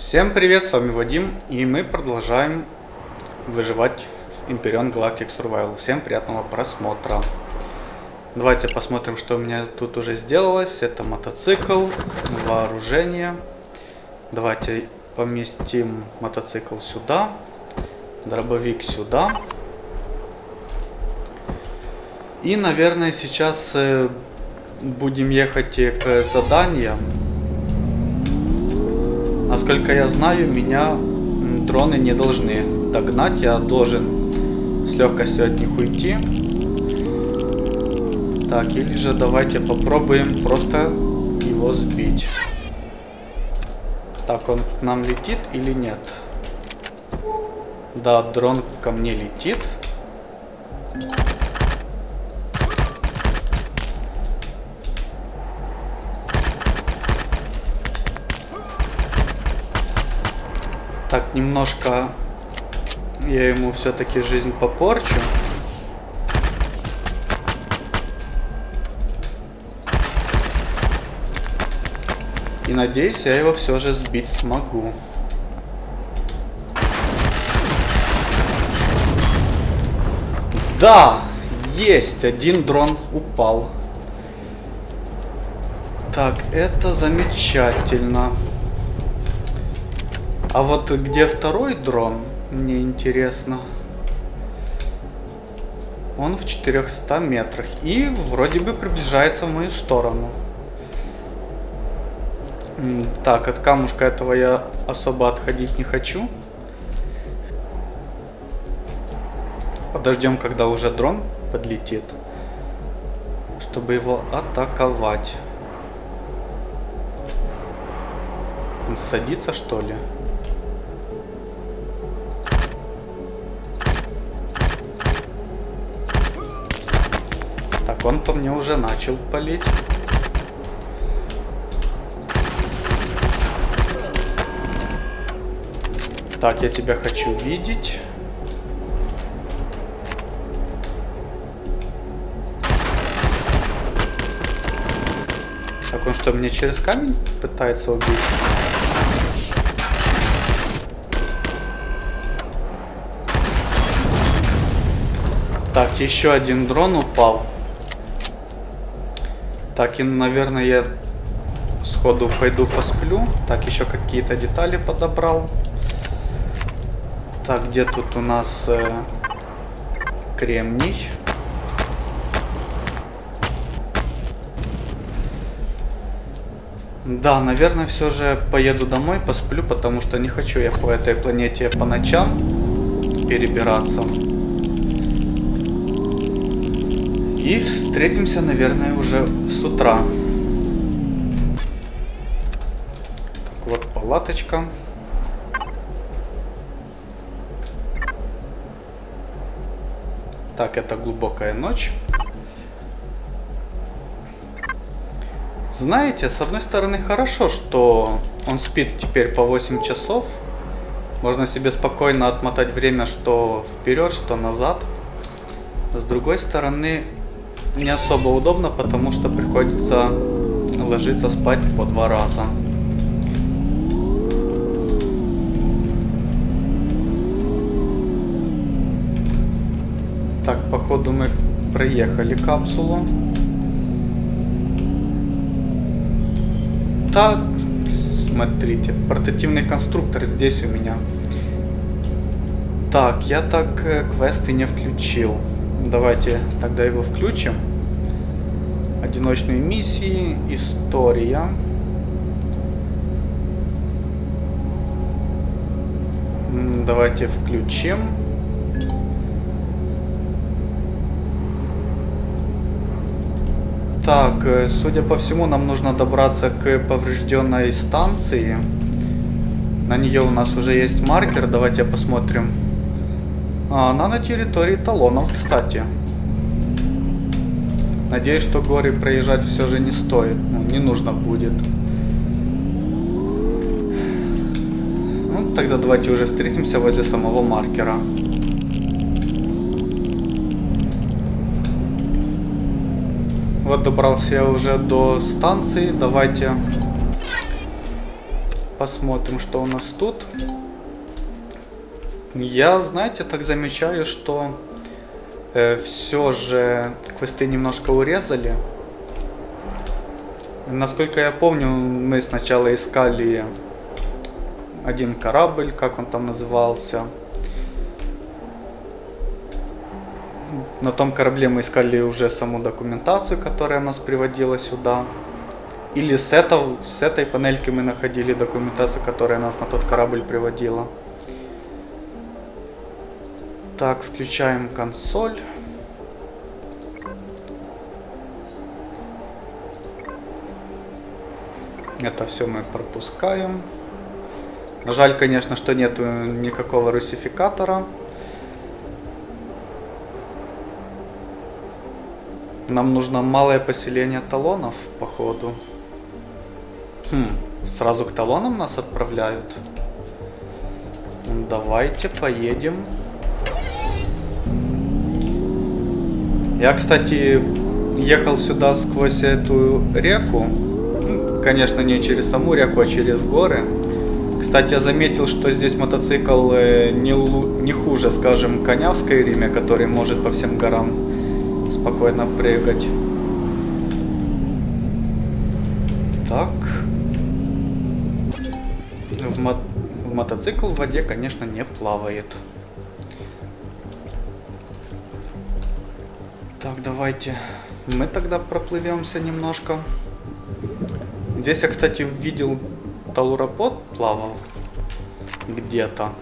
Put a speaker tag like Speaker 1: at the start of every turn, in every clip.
Speaker 1: Всем привет, с вами Вадим, и мы продолжаем выживать в Imperion Galactic Survival. Всем приятного просмотра. Давайте посмотрим, что у меня тут уже сделалось. Это мотоцикл, вооружение. Давайте поместим мотоцикл сюда, дробовик сюда. И, наверное, сейчас э, будем ехать к заданиям. Насколько я знаю, меня дроны не должны догнать. Я должен с легкостью от них уйти. Так, или же давайте попробуем просто его сбить. Так, он к нам летит или нет? Да, дрон ко мне летит. Немножко я ему все-таки жизнь попорчу. И надеюсь, я его все же сбить смогу. Да! Есть! Один дрон упал. Так, это замечательно. А вот где второй дрон, мне интересно. Он в 400 метрах. И вроде бы приближается в мою сторону. Так, от камушка этого я особо отходить не хочу. Подождем, когда уже дрон подлетит. Чтобы его атаковать. Он садится, что ли? Он по мне уже начал палить. Так, я тебя хочу видеть. Так, он что, мне через камень пытается убить? Так, еще один дрон упал. Так, и, наверное, я сходу пойду посплю. Так, еще какие-то детали подобрал. Так, где тут у нас э, кремний? Да, наверное, все же поеду домой, посплю, потому что не хочу я по этой планете по ночам перебираться. И встретимся, наверное, уже с утра. Так, вот палаточка. Так, это глубокая ночь. Знаете, с одной стороны хорошо, что он спит теперь по 8 часов. Можно себе спокойно отмотать время, что вперед, что назад. С другой стороны, не особо удобно, потому что приходится ложиться спать по два раза. Так, походу мы проехали капсулу. Так, смотрите, портативный конструктор здесь у меня. Так, я так э, квесты не включил. Давайте тогда его включим. Одиночные миссии, история. Давайте включим. Так, э, судя по всему, нам нужно добраться к поврежденной станции. На нее у нас уже есть маркер. Давайте посмотрим она на территории талонов, кстати. Надеюсь, что горы проезжать все же не стоит. Ну, не нужно будет. Ну, тогда давайте уже встретимся возле самого маркера. Вот добрался я уже до станции. Давайте посмотрим, что у нас тут. Я, знаете, так замечаю, что э, все же квесты немножко урезали. Насколько я помню, мы сначала искали один корабль, как он там назывался. На том корабле мы искали уже саму документацию, которая нас приводила сюда. Или с, этого, с этой панельки мы находили документацию, которая нас на тот корабль приводила. Так, включаем консоль. Это все мы пропускаем. Жаль, конечно, что нету никакого русификатора. Нам нужно малое поселение талонов, походу. Хм, сразу к талонам нас отправляют. Давайте поедем. Я, кстати, ехал сюда сквозь эту реку. Конечно, не через саму реку, а через горы. Кстати, я заметил, что здесь мотоцикл э, не, не хуже, скажем, коня в Скайриме, который может по всем горам спокойно прыгать. Так. В, мо в мотоцикл в воде, конечно, не плавает. Давайте мы тогда проплывемся немножко. Здесь я, кстати, видел Талурапот плавал где-то.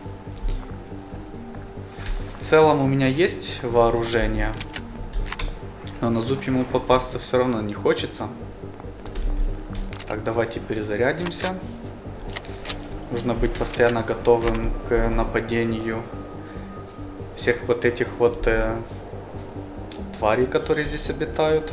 Speaker 1: В целом у меня есть вооружение, но на зуб ему попасться все равно не хочется. Так, давайте перезарядимся. Нужно быть постоянно готовым к нападению всех вот этих вот э, тварей, которые здесь обитают.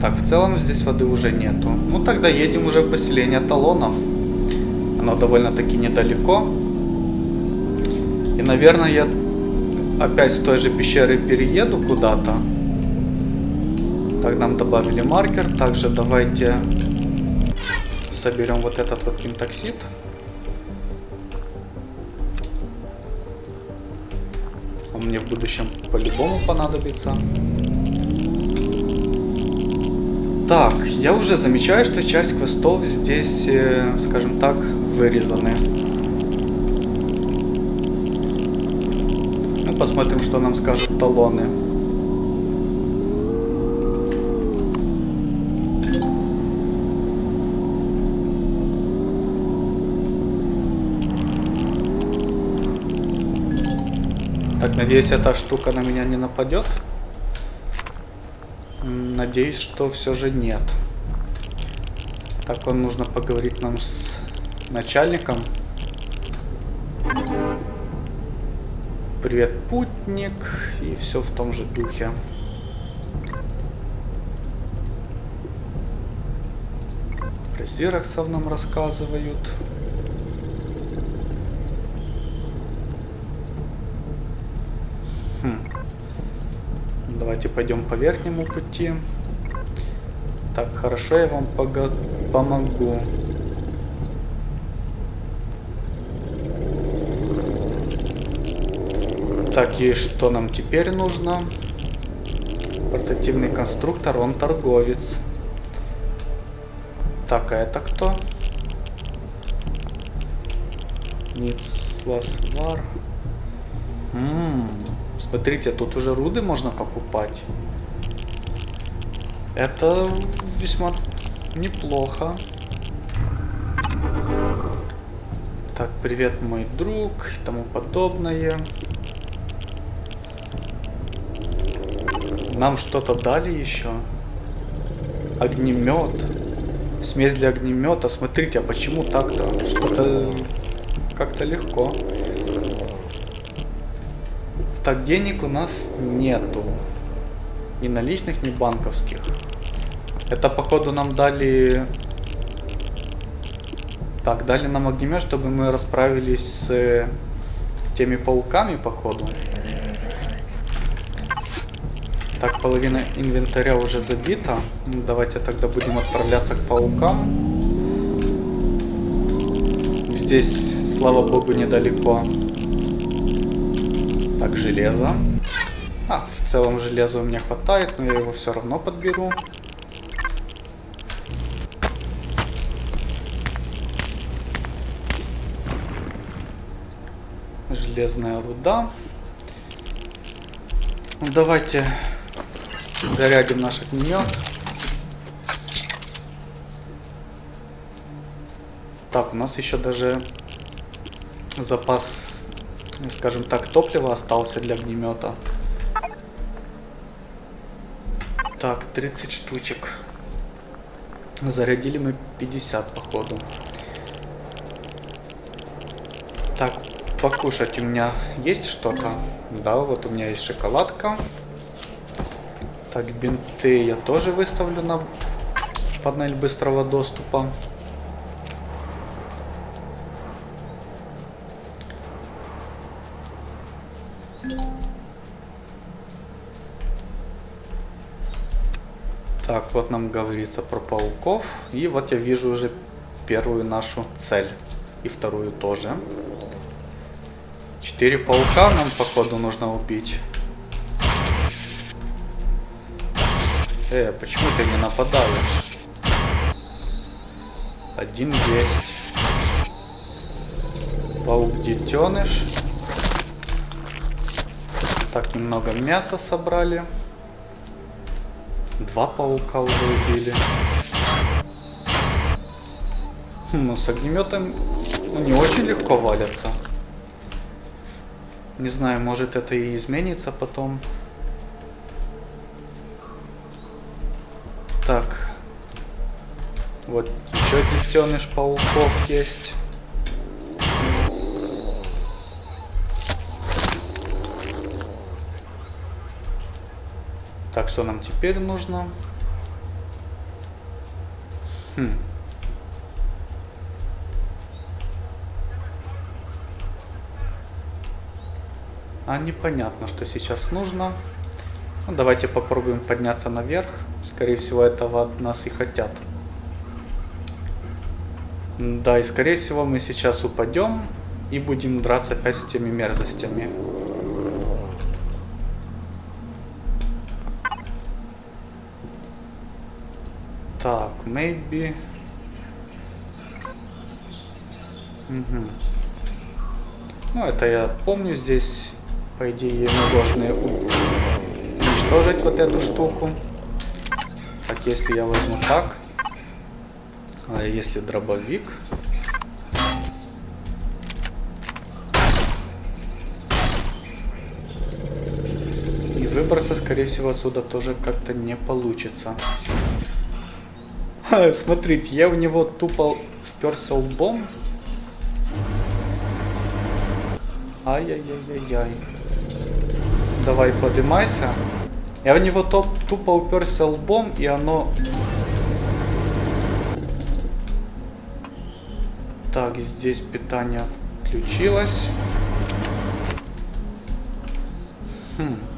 Speaker 1: Так, в целом здесь воды уже нету. Ну тогда едем уже в поселение талонов. Оно довольно-таки недалеко. И, наверное, я опять с той же пещеры перееду куда-то. Так, нам добавили маркер. Также давайте соберем вот этот вот пентоксид. Мне в будущем по-любому понадобится. Так, я уже замечаю, что часть квестов здесь, э, скажем так, вырезаны. Ну, посмотрим, что нам скажут талоны. Так, надеюсь, эта штука на меня не нападет. Надеюсь, что все же нет. Так, он нужно поговорить нам с начальником. Привет, путник. И все в том же духе. Про Зираксов нам рассказывают. Давайте пойдем по верхнему пути. Так, хорошо, я вам помогу. Так, и что нам теперь нужно? Портативный конструктор, он торговец. Так, а это кто? Ницласвар. Ммм. Смотрите, тут уже руды можно покупать. Это весьма неплохо. Так, привет, мой друг и тому подобное. Нам что-то дали еще. Огнемет. Смесь для огнемета. Смотрите, а почему так-то? Что-то как-то легко. Так, денег у нас нету. Ни наличных, ни банковских. Это, походу, нам дали... Так, дали нам огнемет, чтобы мы расправились с э, теми пауками, походу. Так, половина инвентаря уже забита. Ну, давайте тогда будем отправляться к паукам. Здесь, слава богу, недалеко. Так, железо. А, в целом железа у меня хватает, но я его все равно подберу. Железная руда. Ну, давайте зарядим наш огнемет. Так, у нас еще даже запас, скажем так, топлива остался для огнемета. Так, 30 штучек. Зарядили мы 50, походу. Так, покушать у меня есть что-то? Да, вот у меня есть шоколадка. Так, бинты я тоже выставлю на панель быстрого доступа. Вот нам говорится про пауков. И вот я вижу уже первую нашу цель. И вторую тоже. Четыре паука нам, походу, нужно убить. Э, почему ты не нападаешь? Один есть. Паук детеныш. Так, немного мяса собрали. Два паука уже убили. Ну, с огнеметом не очень легко валятся. Не знаю, может это и изменится потом. Так. Вот еще детеныш пауков есть. Так, что нам теперь нужно? Хм. А непонятно, что сейчас нужно. Ну, давайте попробуем подняться наверх. Скорее всего, этого от нас и хотят. Да, и скорее всего мы сейчас упадем и будем драться опять с теми мерзостями. Так, maybe... Угу. Ну, это я помню здесь по идее, мы должны уничтожить вот эту штуку. Так, если я возьму так. А если дробовик? И выбраться, скорее всего, отсюда тоже как-то не получится. Смотрите, я в него тупо вперся лбом. Ай-яй-яй-яй-яй давай поднимайся. Я в него топ, тупо уперся лбом, и оно... Так, здесь питание включилось. Хм.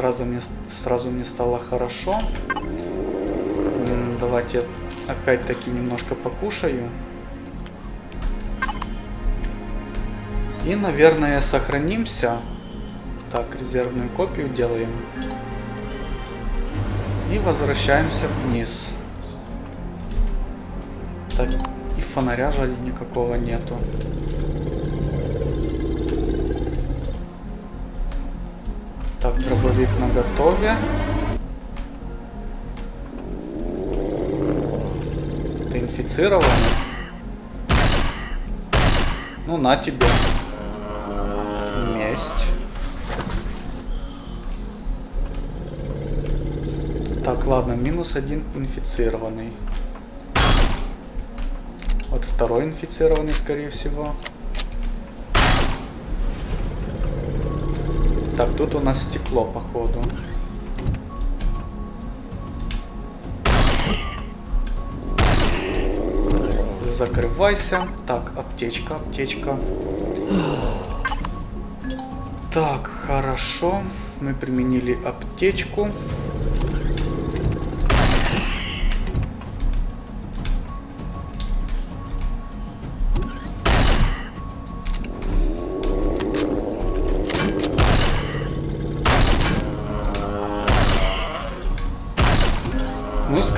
Speaker 1: Сразу мне, сразу мне стало хорошо. Давайте опять-таки немножко покушаю. И, наверное, сохранимся. Так, резервную копию делаем. И возвращаемся вниз. Так, и фонаря жаль никакого нету. Так, дробовик на готове. Ты инфицированный? Ну, на тебе есть. Так, ладно, минус один инфицированный. Вот второй инфицированный, скорее всего. Тут у нас стекло, походу. Закрывайся. Так, аптечка, аптечка. Так, хорошо. Мы применили аптечку. Ну,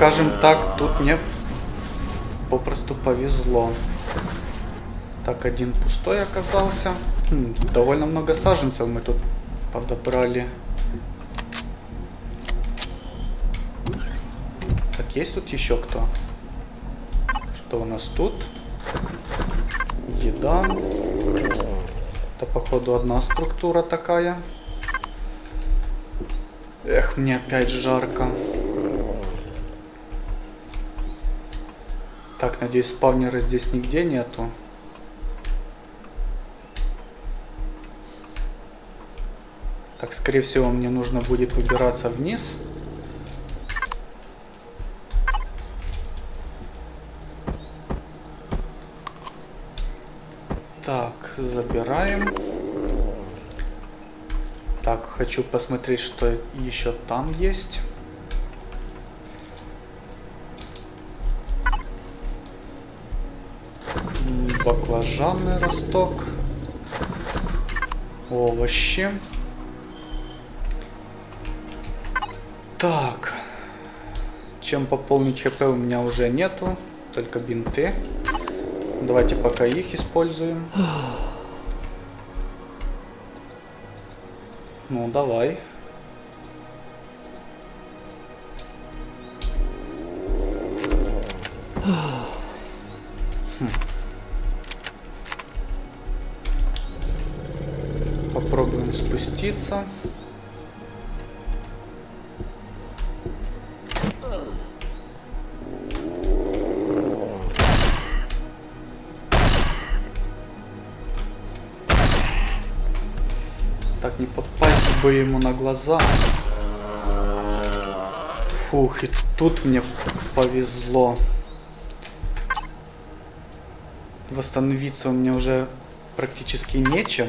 Speaker 1: скажем так, тут мне попросту повезло. Так, один пустой оказался. Хм, довольно много саженцев мы тут подобрали. Так, есть тут еще кто? Что у нас тут? Еда. Это, походу, одна структура такая. Эх, мне опять жарко. Надеюсь, спавнера здесь нигде нету. Так, скорее всего, мне нужно будет выбираться вниз. Так, забираем. Так, хочу посмотреть, что еще там есть. Баклажанный росток. Овощи. Так. Чем пополнить хп у меня уже нету. Только бинты. Давайте пока их используем. Ну, давай. Хм. Спуститься. Так, не попасть бы ему на глаза. Фух, и тут мне повезло. Восстановиться у меня уже практически нечем.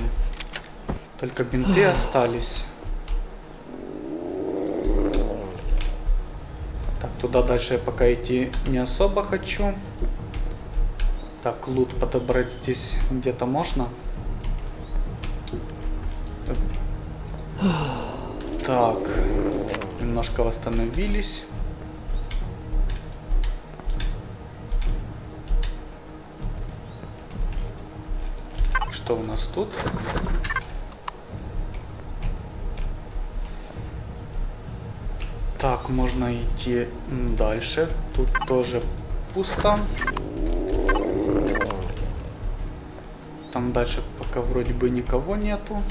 Speaker 1: Только бинты остались. Так, туда дальше я пока идти не особо хочу. Так, лут подобрать здесь где-то можно. Так, немножко восстановились. Что у нас тут? Так, можно идти дальше. Тут тоже пусто. Там дальше пока вроде бы никого нету.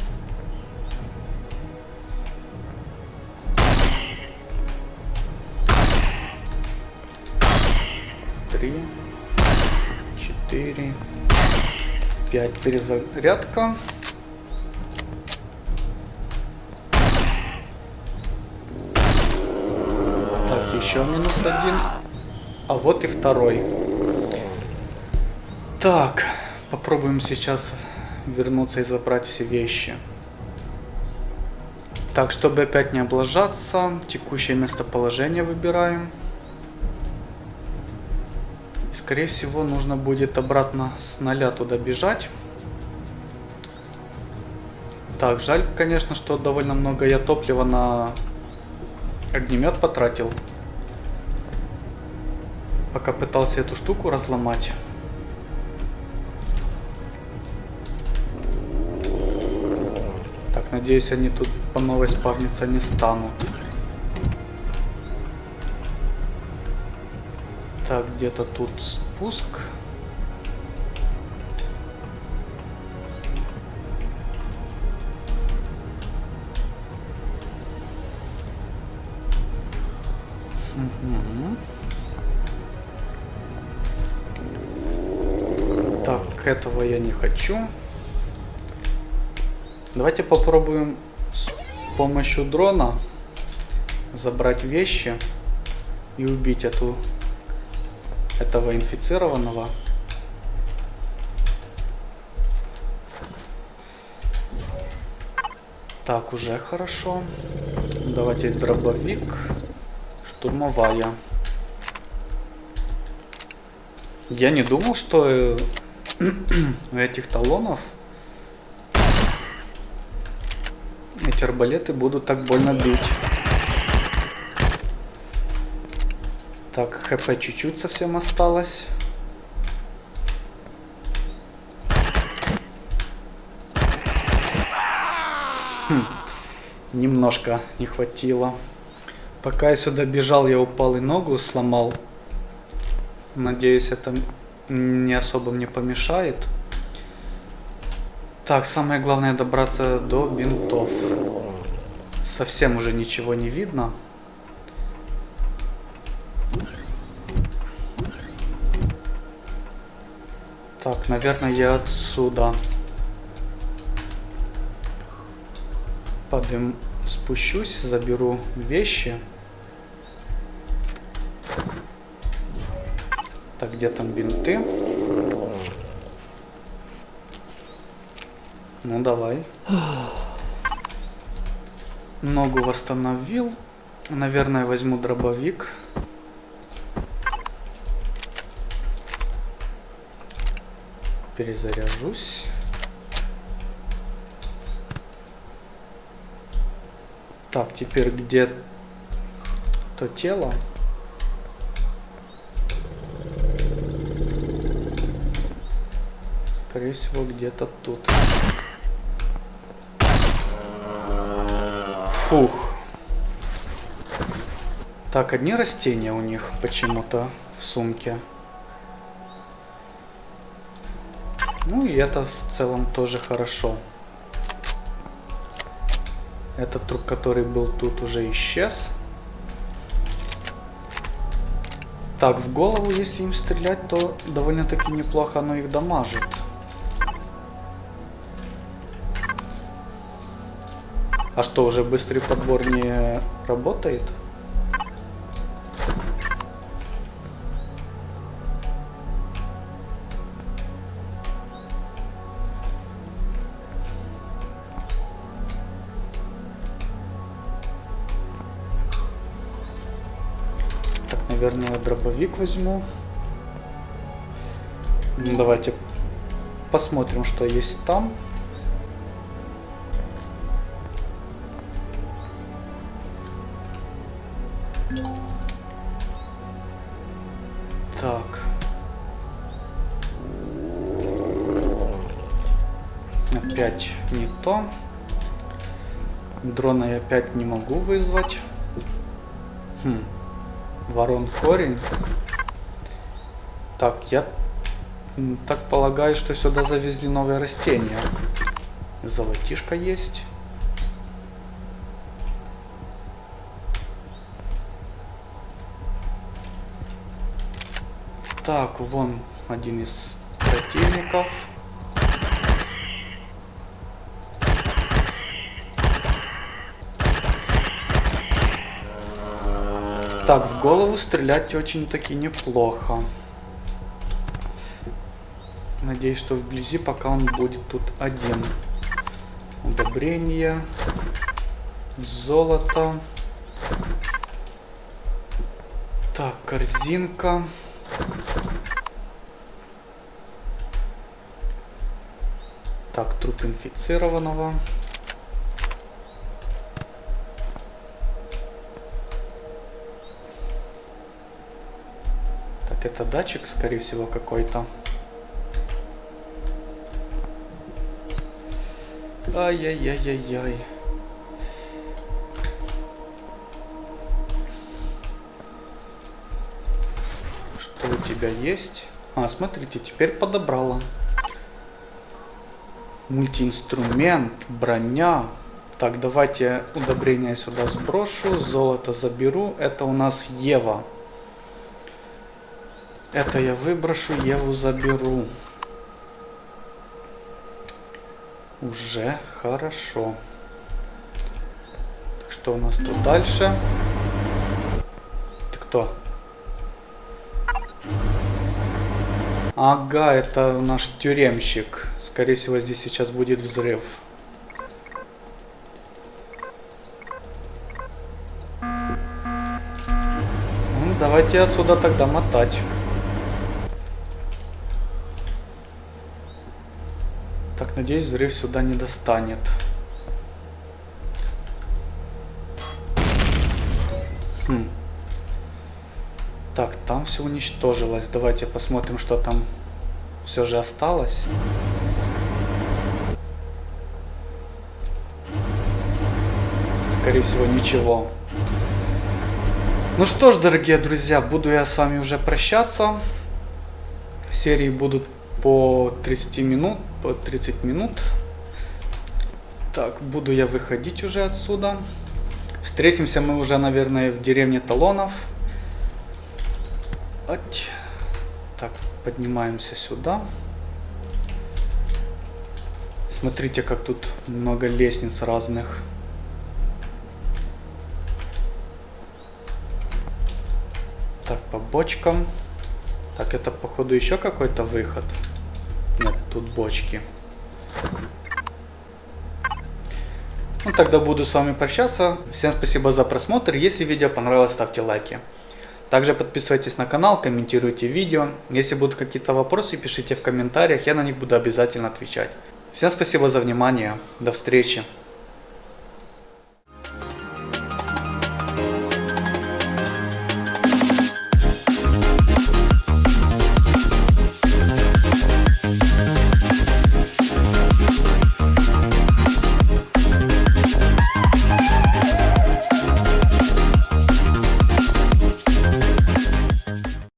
Speaker 1: Три, четыре, пять. Перезарядка. Так, еще минус один. А вот и второй. Так, попробуем сейчас вернуться и забрать все вещи. Так, чтобы опять не облажаться, текущее местоположение выбираем. И, скорее всего, нужно будет обратно с нуля туда бежать. Так, жаль, конечно, что довольно много я топлива на огнемет потратил. Пока пытался эту штуку разломать. Так, надеюсь, они тут по новой спавниться не станут. Так, где-то тут спуск. Мгм. Этого я не хочу. Давайте попробуем с помощью дрона забрать вещи и убить эту этого инфицированного. Так, уже хорошо. Давайте дробовик. Штурмовая. Я не думал, что э, этих талонов эти арбалеты будут так больно бить. Так, хп чуть-чуть совсем осталось. Хм, немножко не хватило. Пока я сюда бежал, я упал и ногу сломал. Надеюсь, это не особо мне помешает. Так, самое главное добраться до бинтов. Совсем уже ничего не видно. Так, наверное, я отсюда. Подым, спущусь, заберу вещи. Где там бинты? Ну, давай. Ногу восстановил. Наверное, возьму дробовик. Перезаряжусь. Так, теперь где то тело? Скорее всего, где-то тут. Фух. Так, одни растения у них почему-то в сумке. Ну и это в целом тоже хорошо. Этот труп, который был тут, уже исчез. Так, в голову, если им стрелять, то довольно-таки неплохо оно их дамажит. А что, уже быстрый подбор не работает? Так, наверное, дробовик возьму. Ну, давайте посмотрим, что есть там. Не то. Дрона я опять не могу вызвать. Хм. Ворон корень. Так, я так полагаю, что сюда завезли новые растения. Золотишко есть. Так, вон один из противников. Так, в голову стрелять очень-таки неплохо. Надеюсь, что вблизи пока он будет тут один. Удобрение. Золото. Так, корзинка. Так, труп инфицированного. Датчик, скорее всего, какой-то. Ай-яй-яй-яй-яй. Что у тебя есть? А, смотрите, теперь подобрала. Мультиинструмент, броня. Так, давайте удобрения сюда сброшу. Золото заберу. Это у нас Ева. Это я выброшу, Еву заберу. Уже хорошо. Так что у нас тут дальше? Ты кто? Ага, это наш тюремщик. Скорее всего, здесь сейчас будет взрыв. Ну, давайте отсюда тогда мотать. Так, надеюсь, взрыв сюда не достанет. Хм. Так, там все уничтожилось. Давайте посмотрим, что там все же осталось. Скорее всего, ничего. Ну что ж, дорогие друзья, буду я с вами уже прощаться. Серии будут по 30 минут, по 30 минут. Так, буду я выходить уже отсюда. Встретимся мы уже, наверное, в деревне Талонов. Ать. Так, поднимаемся сюда. Смотрите, как тут много лестниц разных. Так, по бочкам. Так, это походу еще какой-то выход. Нет, тут бочки. Ну, тогда буду с вами прощаться. Всем спасибо за просмотр. Если видео понравилось, ставьте лайки. Также подписывайтесь на канал, комментируйте видео. Если будут какие-то вопросы, пишите в комментариях, я на них буду обязательно отвечать. Всем спасибо за внимание. До встречи.